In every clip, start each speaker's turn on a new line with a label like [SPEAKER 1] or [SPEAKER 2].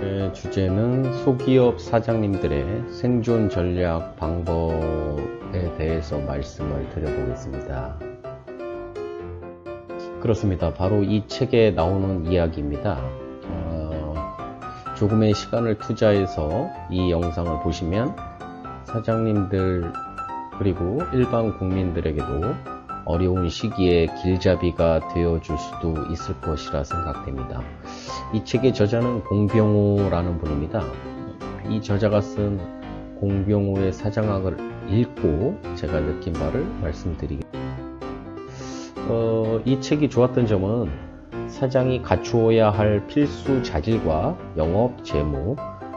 [SPEAKER 1] 네, 주제는 소기업 사장님들의 생존 전략 방법에 대해서 말씀을 드려보겠습니다. 그렇습니다. 바로 이 책에 나오는 이야기입니다. 어, 조금의 시간을 투자해서 이 영상을 보시면 사장님들 그리고 일반 국민들에게도 어려운 시기에 길잡이가 되어줄 수도 있을 것이라 생각됩니다. 이 책의 저자는 공병호라는 분입니다. 이 저자가 쓴 공병호의 사장학을 읽고 제가 느낀 바를 말씀드리겠습니다. 어, 이 책이 좋았던 점은 사장이 갖추어야 할 필수 자질과 영업, 재무,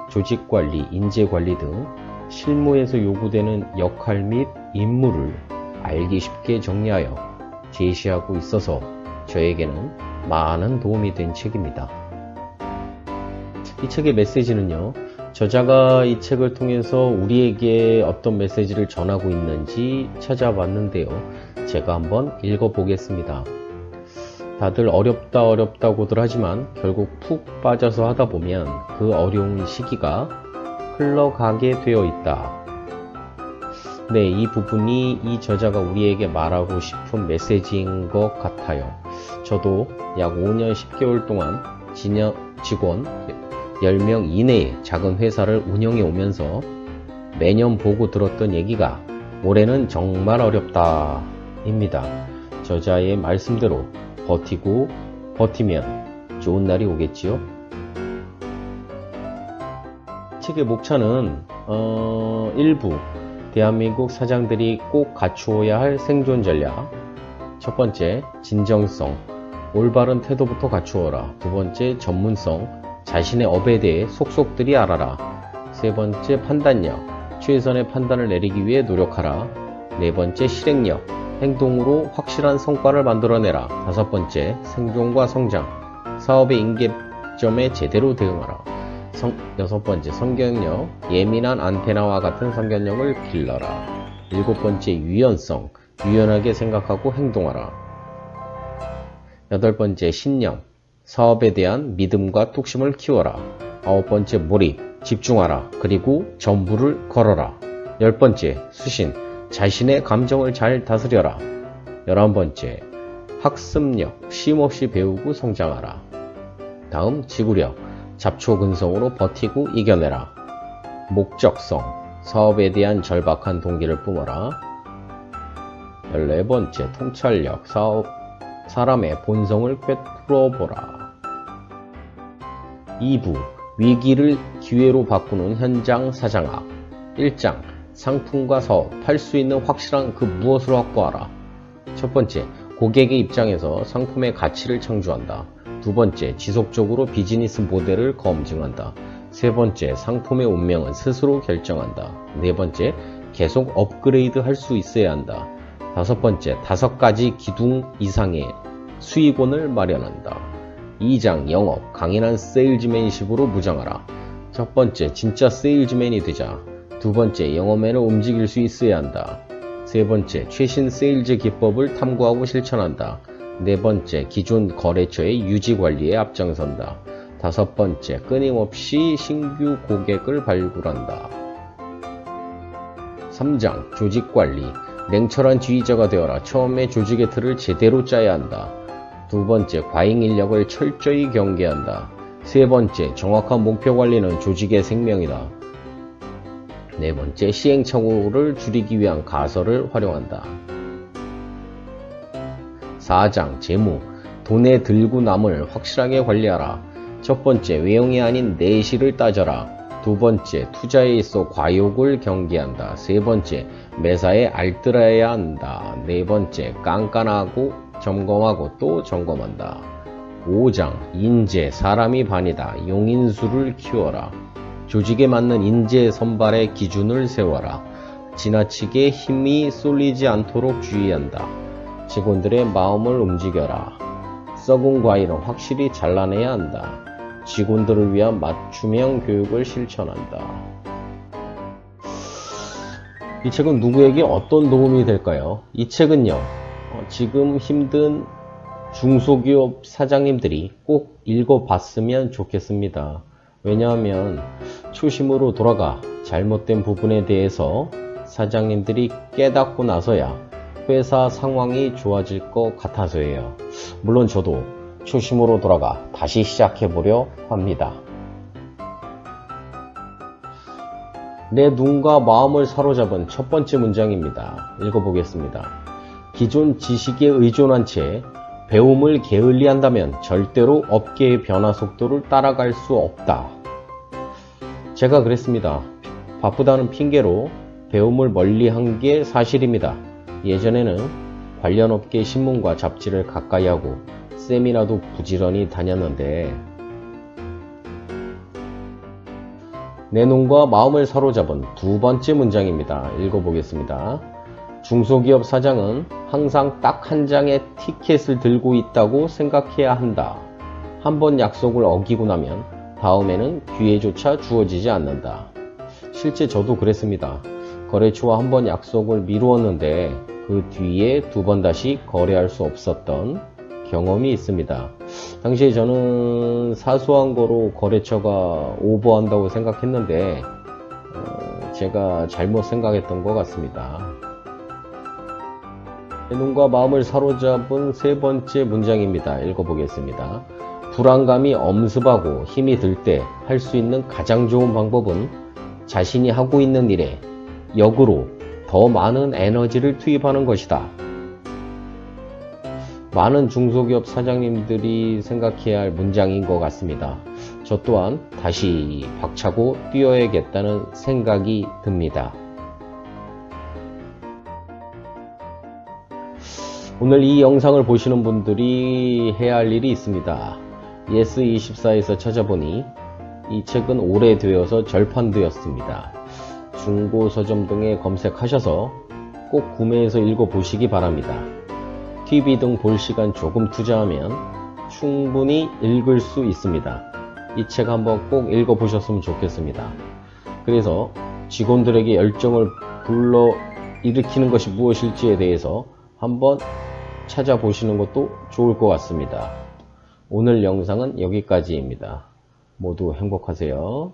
[SPEAKER 1] 조직 관리, 인재 관리 등 실무에서 요구되는 역할 및 임무를 알기 쉽게 정리하여 제시하고 있어서 저에게는 많은 도움이 된 책입니다. 이 책의 메시지는요, 저자가 이 책을 통해서 우리에게 어떤 메시지를 전하고 있는지 찾아봤는데요. 제가 한번 읽어보겠습니다. 다들 어렵다 어렵다고들 하지만 결국 푹 빠져서 하다 보면 그 어려운 시기가 흘러가게 되어 있다. 네, 이 부분이 이 저자가 우리에게 말하고 싶은 메시지인 것 같아요. 저도 약 5년 10개월 동안 직원 10명 이내의 작은 회사를 운영해 오면서 매년 보고 들었던 얘기가 올해는 정말 어렵다 입니다. 저자의 말씀대로 버티고 버티면 좋은 날이 오겠지요. 책의 목차는 어, 일부. 대한민국 사장들이 꼭 갖추어야 할 생존 전략. 첫 번째 진정성. 올바른 태도부터 갖추어라. 두 번째 전문성. 자신의 업에 대해 속속들이 알아라. 세 번째 판단력. 최선의 판단을 내리기 위해 노력하라. 네 번째 실행력 행동으로 확실한 성과를 만들어내라. 다섯 번째 생존과 성장. 사업의 인계점에 제대로 대응하라. 성, 여섯 번째 성경력. 예민한 안테나와 같은 성경력을 길러라. 일곱 번째 유연성. 유연하게 생각하고 행동하라. 여덟 번째 신념. 사업에 대한 믿음과 뚝심을 키워라. 아홉 번째 몰입. 집중하라. 그리고 전부를 걸어라. 열 번째 수신 자신의 감정을 잘 다스려라 열한 번째 학습력 쉼없이 배우고 성장하라 다음 지구력 잡초근성으로 버티고 이겨내라. 목적성, 사업에 대한 절박한 동기를 뿜어라. 14번째, 통찰력, 사업, 사람의 본성을 꿰뚫어보라. 2부, 위기를 기회로 바꾸는 현장 사장학. 1장, 상품과 사업, 팔 수 있는 확실한 그 무엇을 확보하라. 첫 번째, 고객의 입장에서 상품의 가치를 창조한다. 두 번째, 지속적으로 비즈니스 모델을 검증한다. 세 번째, 상품의 운명은 스스로 결정한다. 네 번째, 계속 업그레이드 할 수 있어야 한다. 다섯 번째, 다섯 가지 기둥 이상의 수익원을 마련한다. 2장 영업, 강인한 세일즈맨식으로 무장하라. 첫 번째, 진짜 세일즈맨이 되자. 두 번째, 영업맨을 움직일 수 있어야 한다. 세 번째, 최신 세일즈 기법을 탐구하고 실천한다. 네 번째, 기존 거래처의 유지 관리에 앞장선다. 다섯 번째, 끊임없이 신규 고객을 발굴한다. 3장, 조직 관리. 냉철한 지휘자가 되어라. 처음에 조직의 틀을 제대로 짜야 한다. 두 번째, 과잉 인력을 철저히 경계한다. 세 번째, 정확한 목표 관리는 조직의 생명이다. 네 번째, 시행착오를 줄이기 위한 가설을 활용한다. 4장 재무 돈에 들고 남을 확실하게 관리하라. 첫 번째 외형이 아닌 내실을 따져라. 두 번째 투자에 있어 과욕을 경계한다. 세 번째 매사에 알뜰해야 한다. 네 번째 깐깐하고 점검하고 또 점검한다. 5장 인재 사람이 반이다. 용인수를 키워라. 조직에 맞는 인재 선발의 기준을 세워라. 지나치게 힘이 쏠리지 않도록 주의한다. 직원들의 마음을 움직여라. 썩은 과일은 확실히 잘라내야 한다. 직원들을 위한 맞춤형 교육을 실천한다. 이 책은 누구에게 어떤 도움이 될까요? 이 책은요, 어, 지금 힘든 중소기업 사장님들이 꼭 읽어봤으면 좋겠습니다. 왜냐하면 초심으로 돌아가 잘못된 부분에 대해서 사장님들이 깨닫고 나서야 회사 상황이 좋아질 것 같아서예요. 물론 저도 초심으로 돌아가 다시 시작해보려 합니다. 내 눈과 마음을 사로잡은 첫 번째 문장입니다. 읽어보겠습니다. 기존 지식에 의존한 채 배움을 게을리한다면 절대로 업계의 변화 속도를 따라갈 수 없다. 제가 그랬습니다. 바쁘다는 핑계로 배움을 멀리 한 게 사실입니다. 예전에는 관련 업계 신문과 잡지를 가까이 하고 세미나도 부지런히 다녔는데 내 눈과 마음을 사로잡은 두 번째 문장입니다. 읽어보겠습니다. 중소기업 사장은 항상 딱 한 장의 티켓을 들고 있다고 생각해야 한다. 한 번 약속을 어기고 나면 다음에는 기회조차 주어지지 않는다. 실제 저도 그랬습니다. 거래처와 한 번 약속을 미루었는데 그 뒤에 두 번 다시 거래할 수 없었던 경험이 있습니다. 당시에 저는 사소한 거로 거래처가 오버한다고 생각했는데 어, 제가 잘못 생각했던 것 같습니다. 내 눈과 마음을 사로잡은 세 번째 문장입니다. 읽어보겠습니다. 불안감이 엄습하고 힘이 들 때 할 수 있는 가장 좋은 방법은 자신이 하고 있는 일에 역으로 더 많은 에너지를 투입하는 것이다. 많은 중소기업 사장님들이 생각해야 할 문장인 것 같습니다. 저 또한 다시 박차고 뛰어야겠다는 생각이 듭니다. 오늘 이 영상을 보시는 분들이 해야 할 일이 있습니다. 예스24에서 찾아보니 이 책은 오래되어서 절판되었습니다. 중고 서점 등에 검색하셔서 꼭 구매해서 읽어보시기 바랍니다. TV 등 볼 시간 조금 투자하면 충분히 읽을 수 있습니다. 이 책 한번 꼭 읽어보셨으면 좋겠습니다. 그래서 직원들에게 열정을 불러 일으키는 것이 무엇일지에 대해서 한번 찾아보시는 것도 좋을 것 같습니다. 오늘 영상은 여기까지입니다. 모두 행복하세요.